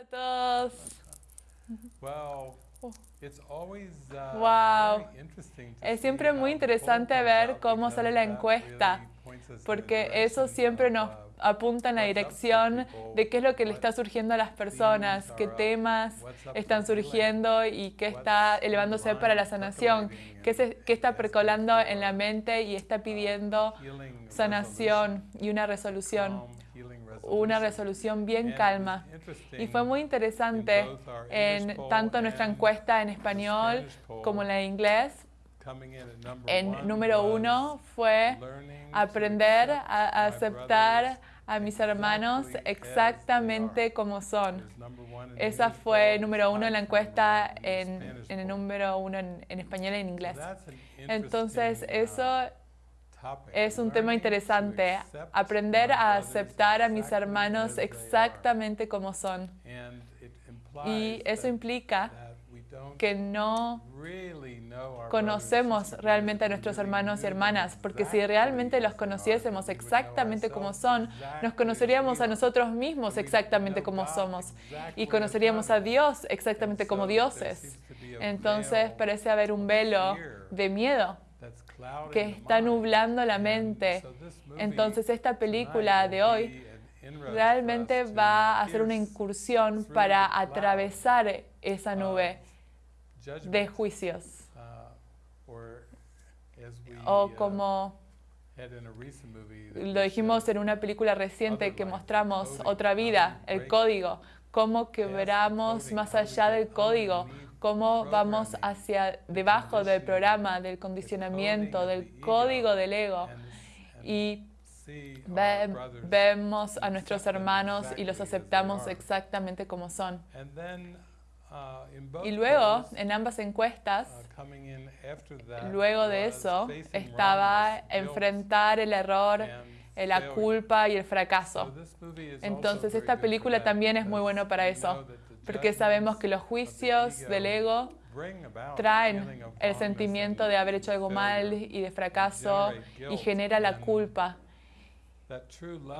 a todos. Well, Oh. it's always, uh, Wow. very interesting to Es see siempre muy interesante ver cómo sale la encuesta, porque eso siempre of, nos uh, apunta en la dirección de qué es lo que le está surgiendo a las personas, qué temas están surgiendo y qué está elevándose para la sanación, qué, se- qué está percolando en la mente y está pidiendo sanación y una resolución, una resolución bien calma. Y fue muy interesante en tanto nuestra encuesta en español como la de inglés. En número uno fue aprender a aceptar a mis hermanos exactamente como son. Esa fue número uno en la encuesta en, en el número uno en, en español y en inglés. Entonces, uh, eso topic. Es un tema interesante. Aprender a aceptar a mis hermanos exactamente como son. Y eso implica que no conocemos realmente a nuestros hermanos y hermanas, porque si realmente los conociésemos exactamente como son, nos conoceríamos a nosotros mismos exactamente como somos y conoceríamos a. Dios exactamente como dioses. Entonces parece haber un velo de miedo que está nublando la mente. Entonces esta película de hoy realmente va a hacer una incursión para atravesar esa nube de juicios. uh, O uh, como lo dijimos en una película reciente que mostramos otra vida, el código, cómo quebramos más allá del código, cómo vamos hacia debajo del programa, del condicionamiento, del código del ego. Y ve- vemos a nuestros hermanos y los aceptamos exactamente como son. Uh, Y luego, en ambas encuestas, uh, that luego de eso, estaba enfrentar el error, la culpa y el So fracaso. Entonces esta película también es muy bueno para eso, porque sabemos que los juicios del ego traen el sentimiento de haber hecho algo mal y de fracaso y genera la culpa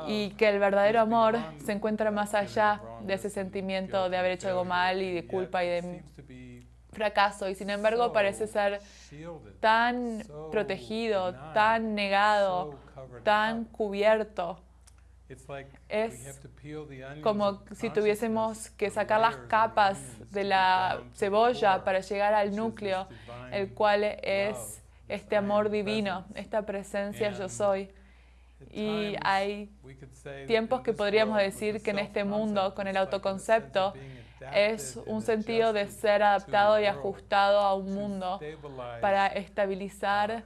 y que el verdadero amor se encuentra más allá de ese sentimiento de haber hecho algo mal y de culpa y de fracaso y sin embargo parece ser tan protegido, tan negado, tan cubierto. It's like es como si tuviésemos que sacar las capas de la cebolla para llegar al núcleo, el cual es este amor divino, esta presencia yo soy. Y hay tiempos que podríamos decir que en este mundo, con el autoconcepto, es un sentido de ser adaptado y ajustado a un mundo para estabilizar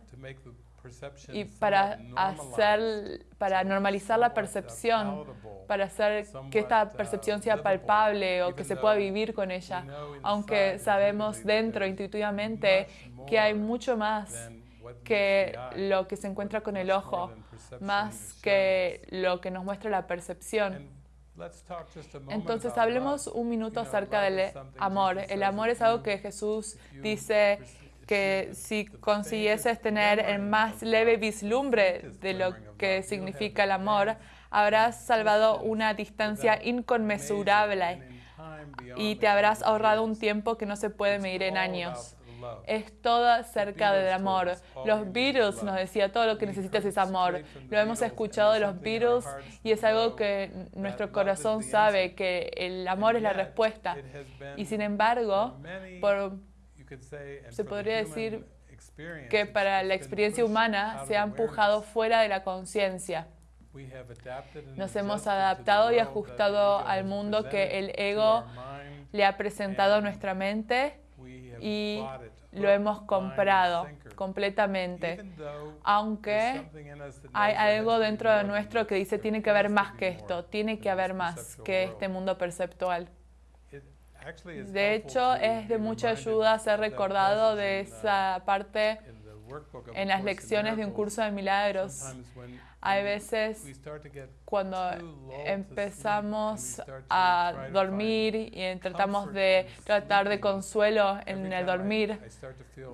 y para hacer, para normalizar la percepción, para hacer que esta uh, percepción sea palpable o que se pueda vivir con ella, aunque sabemos dentro intuitivamente que hay mucho más que lo que se encuentra con el ojo, más que lo que nos muestra la percepción. Entonces hablemos un minuto acerca del amor. El amor es algo que Jesús dice que si consiguieses tener el más leve vislumbre de lo que significa el amor, habrás salvado una distancia inconmensurable y te habrás ahorrado un tiempo que no se puede medir en años. Es todo acerca del amor. Los Beatles nos decía todo lo que necesitas es amor. Lo hemos escuchado de los Beatles y es algo que nuestro corazón sabe que el amor es la respuesta. Y sin embargo, por se podría decir que para la experiencia humana se ha empujado fuera de la conciencia. Nos hemos adaptado y ajustado al mundo que el ego. Le ha presentado a nuestra mente y lo hemos comprado completamente. Aunque hay algo dentro de nuestro que dice tiene que haber más que esto, tiene que haber más que este mundo perceptual. De hecho, es de mucha ayuda ser recordado de esa parte en las lecciones de un curso de milagros. Hay veces cuando empezamos a dormir y tratamos de tratar de consuelo en el dormir,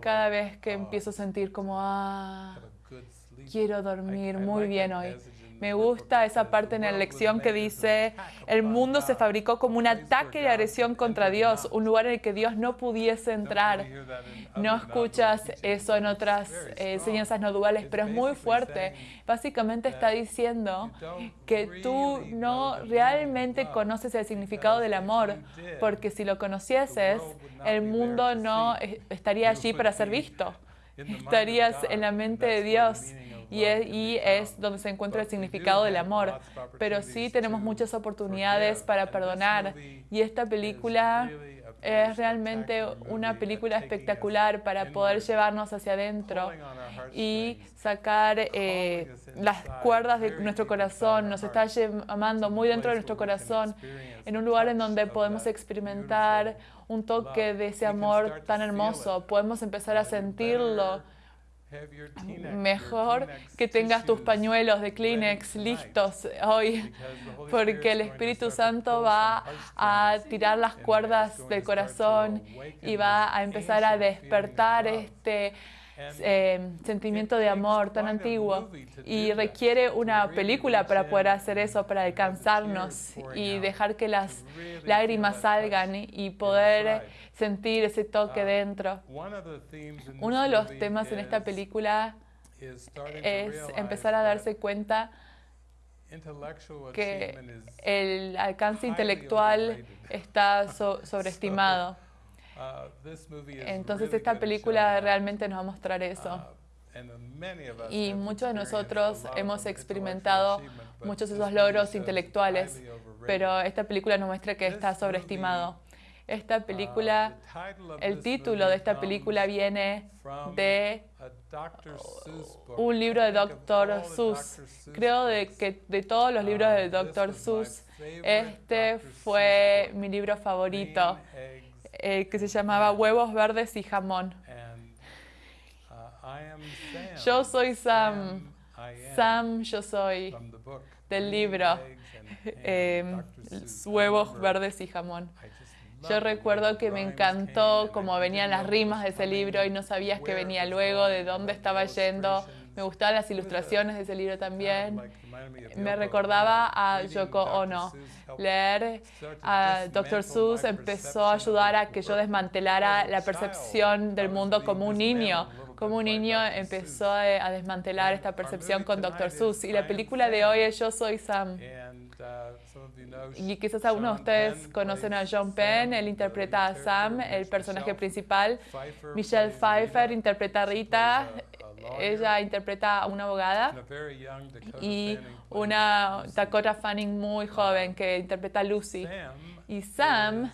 cada vez que "Oh, empiezo a sentir como, ah, have a good sleep." quiero dormir muy bien hoy. Me gusta esa parte en la lección que dice, el mundo se fabricó como un ataque y agresión contra Dios, un lugar en el que Dios no pudiese entrar. No escuchas eso en otras eh, enseñanzas no duales, pero es muy fuerte. Básicamente está diciendo que tú no realmente conoces el significado del amor, porque si lo conocieses, el mundo no estaría allí para ser visto. Estarías en la mente de Dios y es, y es, donde se encuentra el significado del amor. Pero sí tenemos muchas oportunidades para perdonar y esta película es realmente una película espectacular para poder llevarnos hacia adentro y sacar eh, las cuerdas de nuestro corazón. Nos está llamando muy dentro de nuestro corazón, en un lugar en donde podemos experimentar un toque de ese amor tan hermoso. Podemos empezar a sentirlo Mejor que tengas tus pañuelos de Kleenex listos hoy, porque el Espíritu Santo va a tirar las cuerdas del corazón y va a empezar a despertar este eh, sentimiento de amor tan antiguo y requiere una película para poder hacer eso, para alcanzarnos y dejar que las lágrimas salgan y poder sentir ese toque dentro. Uno de los temas en esta película es empezar a darse cuenta que el alcance intelectual está sobreestimado. Entonces esta película realmente nos va a mostrar eso. Y muchos de nosotros hemos experimentado muchos de esos logros intelectuales, pero esta película nos muestra que está sobreestimado. Esta película, el título de esta película viene de un libro de Dr. Seuss. Creo de que de todos los libros de Dr. Seuss, este fue mi libro favorito. Eh, que se llamaba Huevos Verdes y Jamón. Uh, yo soy Sam. Sam, yo soy del libro em, Huevos Verdes y Jamón. Yo recuerdo que me encantó cómo venían las rimas de ese libro y no sabías que venía luego, de dónde estaba yendo. Me gustaban las ilustraciones de ese libro también. Me recordaba a Yoko Ono. Leer a Dr. Seuss empezó a ayudar a que yo desmantelara la percepción del mundo como un niño. Como un niño empezó a desmantelar esta percepción con Dr. Seuss. Y la película de hoy es Yo soy Sam. Y quizás algunos de ustedes conocen a John Penn, él interpreta a Sam, el personaje principal. Michelle Pfeiffer interpreta a Rita, ella interpreta a una abogada y una Dakota Fanning muy joven que interpreta a Lucy. Y Sam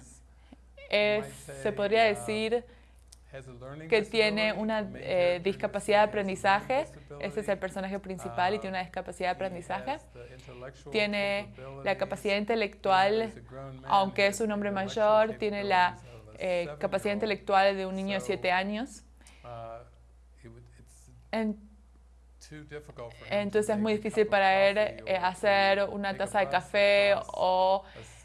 es, se podría uh, decir, que tiene una eh, discapacidad de aprendizaje. Ese es el personaje principal y tiene una discapacidad de aprendizaje. Tiene la capacidad intelectual, aunque es un hombre mayor, tiene la eh, capacidad intelectual de un niño de 7 años. Uh, entonces es muy difícil para él eh, hacer una taza de café o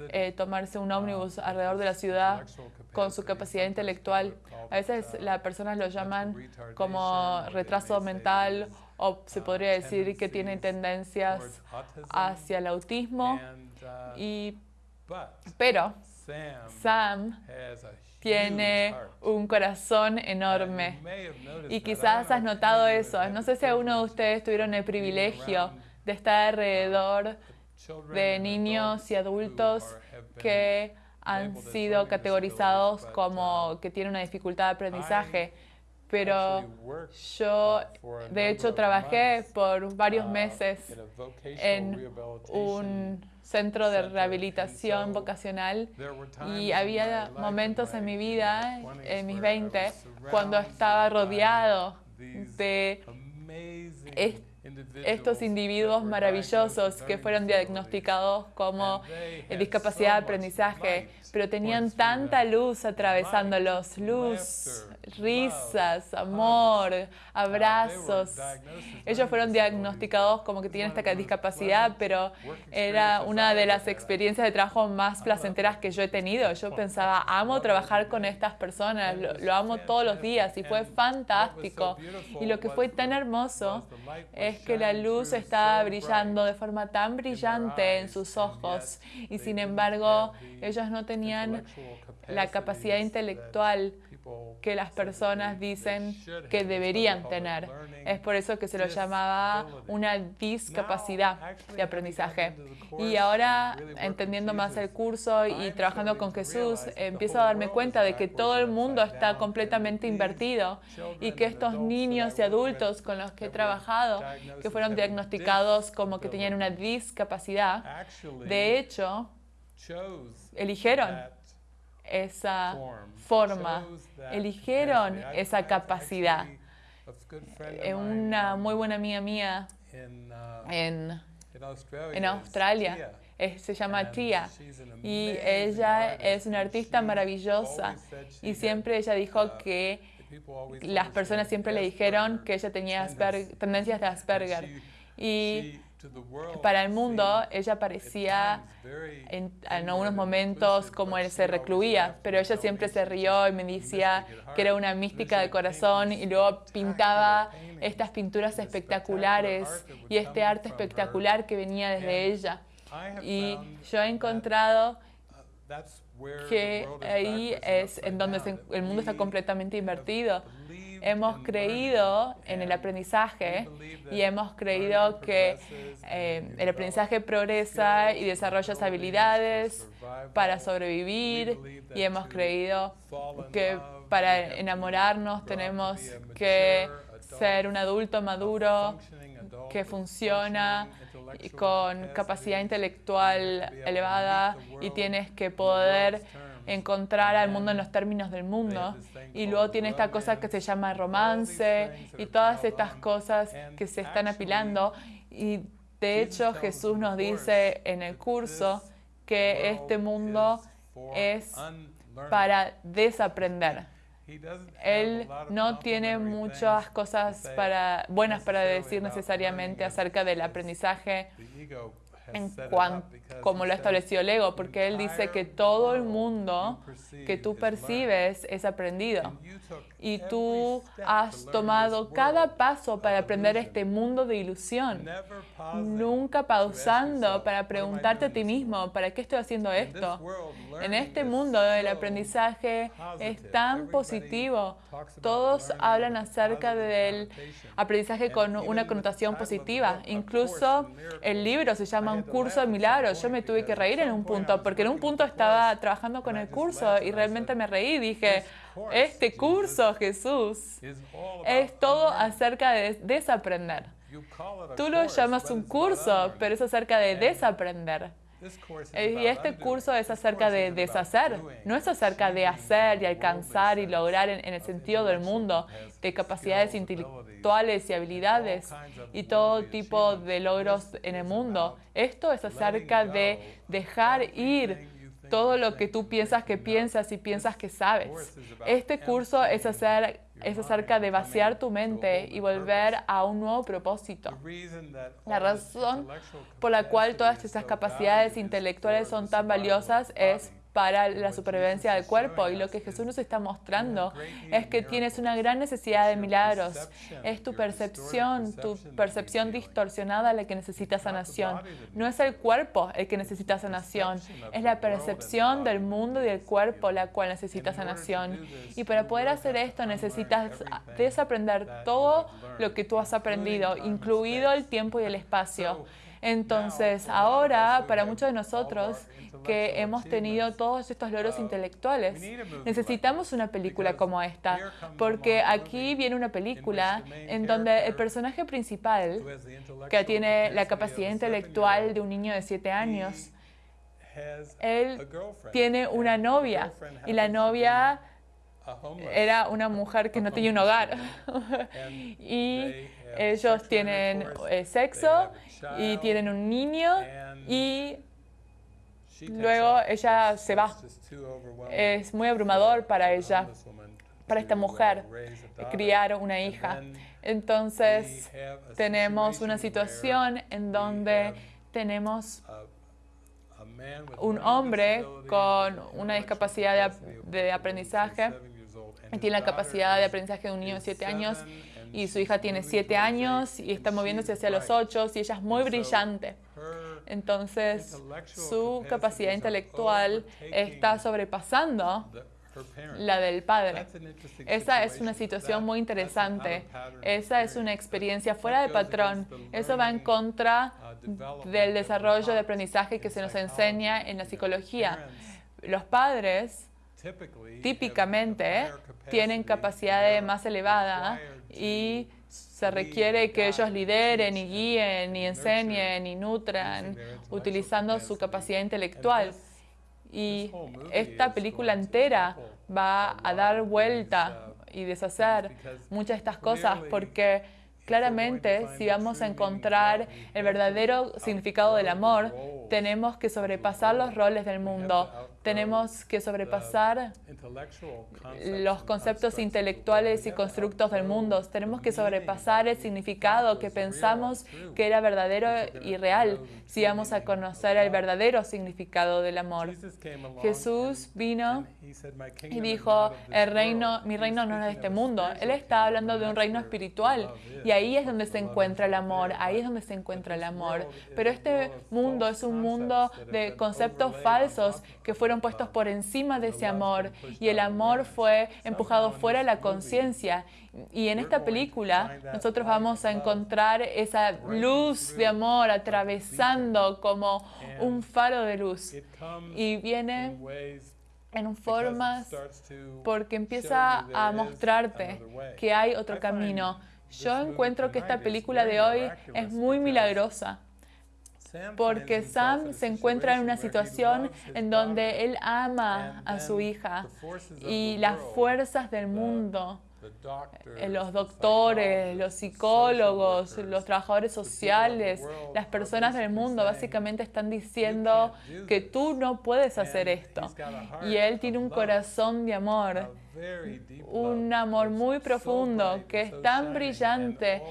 eh, tomarse un ómnibus alrededor de la ciudad con su capacidad intelectual. A veces las personas lo llaman como retraso mental o se podría decir que tiene tendencias hacia el autismo. Y, pero Sam tiene un corazón enorme. Y quizás has notado eso. No sé si alguno de ustedes tuvieron el privilegio de estar alrededor de niños y adultos que han sido categorizados como que tienen una dificultad de aprendizaje. Pero yo, de hecho, trabajé por varios meses en un centro de rehabilitación vocacional. y había momentos en mi vida, en mis 20, cuando estaba rodeado de estos individuos maravillosos que fueron diagnosticados como discapacidad de aprendizaje, pero tenían tanta luz atravesándolos, luz, risas, amor, abrazos. Ellos fueron diagnosticados como que tienen esta discapacidad, pero era una de las experiencias de trabajo más placenteras que yo he tenido. Yo pensaba, amo trabajar con estas personas, lo, amo todos los días y fue fantástico. Y lo que fue tan hermoso es que la luz estaba brillando de forma tan brillante en sus ojos. Y sin embargo ellos no tenían la capacidad intelectual que las personas dicen que deberían tener. Es por eso que se lo llamaba una discapacidad de aprendizaje. Y ahora, entendiendo más el curso y trabajando con Jesús, empiezo a darme cuenta de que todo el mundo está completamente invertido y que estos niños y adultos con los que he trabajado, que fueron diagnosticados como que tenían una discapacidad, de hecho, eligieron esa forma, eligieron esa capacidad. Una muy buena amiga mía en, en Australia. Se llama Tia. y ella es una artista maravillosa. y siempre ella dijo que las personas siempre le dijeron que ella tenía tendencias. De Asperger. Y para el mundo, ella parecía en, algunos momentos como él se recluía, pero ella siempre se rió y me decía que era una mística de corazón y luego pintaba estas pinturas espectaculares y este arte espectacular que venía desde ella. Y yo he encontrado que ahí es en donde el mundo está completamente invertido hemos creído en el aprendizaje y hemos creído que eh, el aprendizaje progresa y desarrolla habilidades para sobrevivir y hemos creído que para enamorarnos tenemos que ser un adulto maduro que funciona con capacidad intelectual elevada y tienes que poder encontrar al mundo en los términos del mundo. Y luego tiene esta cosa que se llama romance y todas estas cosas que se están apilando. Y de hecho Jesús nos dice en el curso que este mundo es para desaprender. Él no tiene muchas cosas para, buenas para decir necesariamente acerca del aprendizaje en cuanto, como lo ha establecido el ego, porque él dice que todo el mundo que tú percibes es aprendido. Y tú has tomado cada paso para aprender este mundo de ilusión, nunca pausando para preguntarte a ti mismo, ¿para qué estoy haciendo esto? En este mundo el aprendizaje es tan positivo. Todos hablan acerca del aprendizaje con una connotación positiva. Incluso el libro se llama Un curso de milagros. Yo me tuve que reír en un punto, porque en un punto estaba trabajando con el curso y realmente me reí. Dije, este curso, Jesús, es todo acerca de desaprender. Tú lo llamas un curso, pero es acerca de desaprender. Y este curso es acerca de deshacer, no es acerca de hacer y alcanzar y lograr en, el sentido del mundo, de capacidades intelectuales y habilidades y todo tipo de logros en el mundo. Esto es acerca de dejar ir todo lo que tú piensas que piensas y piensas que sabes. Este curso es, hacer, es acerca de vaciar tu mente y volver a un nuevo propósito. La razón por la cual todas estas capacidades intelectuales son tan valiosas es para la supervivencia del cuerpo. Y lo que Jesús nos está mostrando es que tienes una gran necesidad de milagros. Es tu percepción, tu percepción distorsionada la que necesita sanación. No es el cuerpo el que necesita sanación, es la percepción del mundo y del cuerpo la cual necesita sanación. Y para poder hacer esto necesitas desaprender todo lo que tú has aprendido, incluido el tiempo y el espacio. Entonces, ahora, para muchos de nosotros que hemos tenido todos estos logros intelectuales, necesitamos una película como esta, porque aquí viene una película en donde el personaje principal, que tiene la capacidad intelectual de un niño de siete años, él tiene una novia y la novia era una mujer que no tenía un hogar. y ellos tienen eh, sexo y tienen un niño y luego ella se va. Es muy abrumador para ella, para esta mujer, criar una hija. Entonces tenemos una situación en donde tenemos un hombre con una discapacidad de, de aprendizaje, tiene la capacidad de aprendizaje de un niño de 7 años y su hija tiene siete años y está moviéndose hacia los ocho y ella es muy brillante. Entonces, su capacidad intelectual está sobrepasando la del padre. Esa es una situación muy interesante. Esa es una experiencia fuera de patrón. Eso va en contra del desarrollo de aprendizaje que se nos enseña en la psicología. Los padres típicamente tienen capacidad más elevada y se requiere que ellos lideren y guíen y enseñen y nutran utilizando su capacidad intelectual. Y esta película entera va a dar vuelta y deshacer muchas de estas cosas porque claramente si vamos a encontrar el verdadero significado del amor, tenemos que sobrepasar los roles del mundo, tenemos que sobrepasar los conceptos intelectuales y constructos del mundo. Tenemos que sobrepasar el significado que pensamos que era verdadero y real si vamos a conocer el verdadero significado del amor. Jesús vino y dijo, el reino, mi reino no es de este mundo. Él está hablando de un reino espiritual y ahí es donde se encuentra el amor, ahí es donde se encuentra el amor. Pero este mundo es un mundo de conceptos falsos que fueron puestos por encima de ese amor y el amor fue empujado fuera de la conciencia. Y en esta película nosotros vamos a encontrar esa luz de amor atravesando como un faro de luz. Y viene en formas porque empieza a mostrarte que hay otro camino. Yo encuentro que esta película de hoy es muy milagrosa porque Sam se encuentra en una situación en donde él ama a su hija y las fuerzas del mundo, eh, los doctores, los psicólogos, los trabajadores sociales, las personas del mundo básicamente están diciendo que tú no puedes hacer esto. Y él tiene un corazón de amor un amor muy profundo que es tan brillante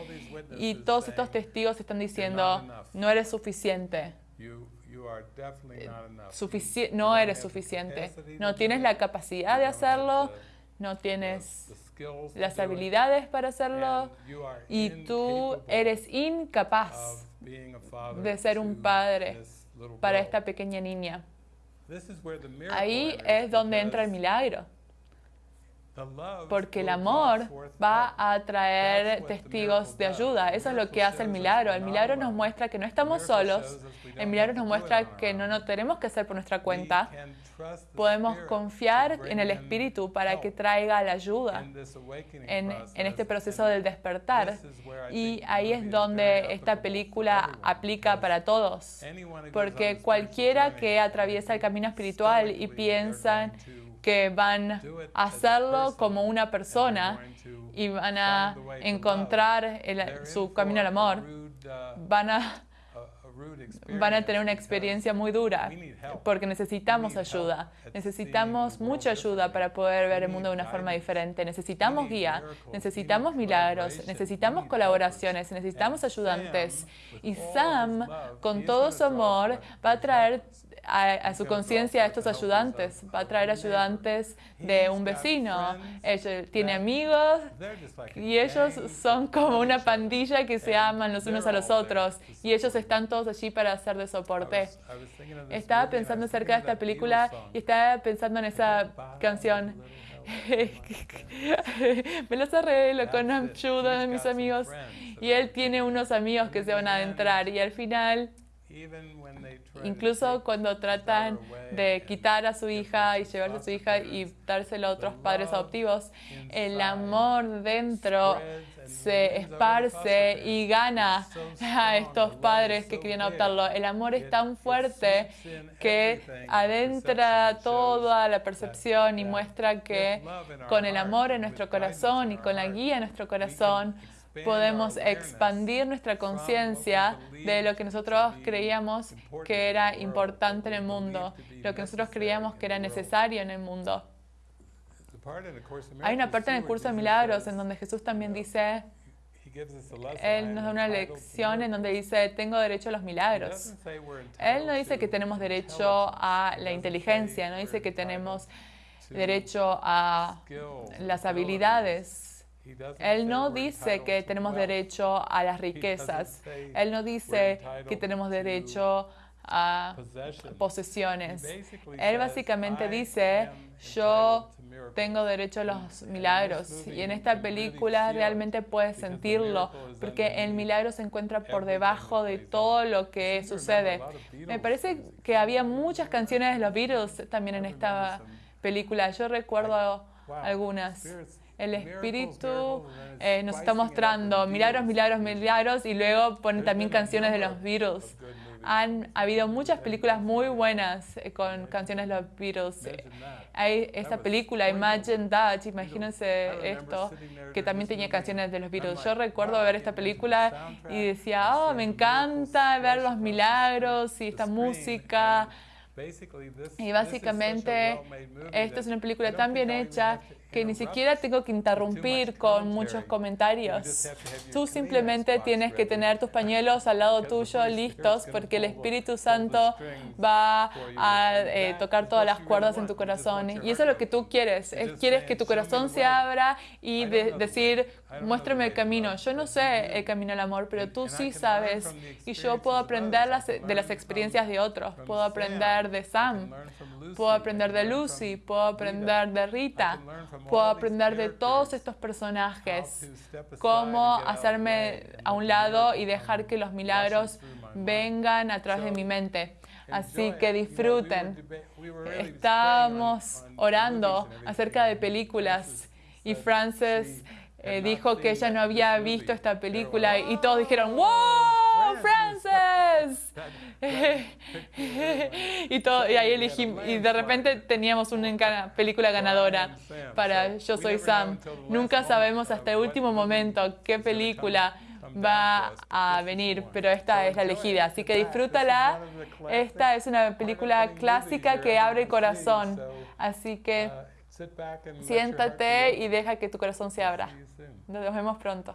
y todos estos testigos están diciendo, no eres suficiente. no eres suficiente. No tienes la capacidad de hacerlo, no tienes las habilidades para hacerlo. Y tú eres incapaz de ser un padre para esta pequeña niña. Ahí es donde entra el milagro porque el amor va a traer testigos de ayuda. Eso es lo que hace el milagro. El milagro nos muestra que no estamos solos. El milagro nos muestra que no lo tenemos que hacer por nuestra cuenta. Podemos confiar en el Espíritu para que traiga la ayuda en, en este proceso del despertar. Y ahí es donde esta película aplica para todos. Porque cualquiera que atraviesa el camino espiritual y piensa que van a hacerlo como una persona y van a encontrar su camino al amor. Van a, van a tener una experiencia muy dura porque necesitamos ayuda. Necesitamos mucha ayuda para poder ver el mundo de una forma diferente. Necesitamos guía, necesitamos milagros, necesitamos colaboraciones, necesitamos ayudantes. Y Sam, con todo su amor, va a traer a, su conciencia a estos ayudantes. Va a traer ayudantes de un vecino. Tiene amigos y ellos son como una pandilla que se aman los unos a los otros y ellos están todos allí para hacer de soporte. Estaba pensando acerca de esta película y estaba pensando en esa canción. Me los arreglo con Amchu, de mis amigos, y él tiene unos amigos que se van a adentrar y al final Incluso cuando tratan de quitar a su hija y llevarse a su hija y dárselo a otros padres adoptivos, el amor dentro se esparce y gana a estos padres que querían adoptarlo. El amor es tan fuerte que adentra toda la percepción y muestra que con el amor en nuestro corazón y con la guía en nuestro corazón, podemos expandir nuestra conciencia de lo que nosotros creíamos que era importante en el mundo, lo que nosotros creíamos que era necesario en el mundo. Hay una parte en el curso de milagros en donde Jesús también dice, Él nos da una lección en donde dice, tengo derecho a los milagros. Él no dice que tenemos derecho a la inteligencia, no dice que tenemos derecho a las habilidades Él no dice que tenemos derecho a las riquezas. Él no dice que tenemos derecho a posesiones. Él básicamente dice, yo tengo derecho a los milagros. Y en esta película realmente puedes sentirlo, porque el milagro se encuentra por debajo de todo lo que sucede. Me parece que había muchas canciones de los Beatles también en esta película. Yo recuerdo algunas. El espíritu eh, nos está mostrando milagros, milagros, milagros y luego pone también canciones de los Beatles. han habido muchas películas muy buenas eh, con canciones de los Beatles. Hay esta película, Imagine That, imagínense esto, que también tenía canciones de los Beatles. Yo recuerdo ver esta película y decía, oh, me encanta ver los milagros y esta música. Y básicamente, esta es una película tan bien hecha que ni siquiera tengo que interrumpir con muchos comentarios. Tú simplemente tienes que tener tus pañuelos al lado tuyo listos porque el Espíritu Santo va a eh, tocar todas las cuerdas en tu corazón. Y eso es lo que tú quieres. quieres que tu corazón se abra y decir, muéstrame el camino. Yo no sé el camino al amor, pero tú sí sabes. Y yo puedo aprender de las experiencias de otros. Puedo aprender de Sam. Puedo aprender de Lucy. Puedo aprender de Rita puedo aprender de todos estos personajes, cómo hacerme a un lado y dejar que los milagros vengan a través de mi mente. Así que disfruten. Estábamos orando acerca de películas y Frances eh, dijo que ella no había visto esta película y todos dijeron, ¡Wow, Frances! y, todo, y ahí elegimos, y de repente teníamos una película ganadora para Yo Soy Sam. Nunca sabemos hasta el último momento qué película va a venir, pero esta es la elegida, así que disfrútala. Esta es una película clásica que abre el corazón, así que siéntate y deja que tu corazón se abra. Nos vemos pronto.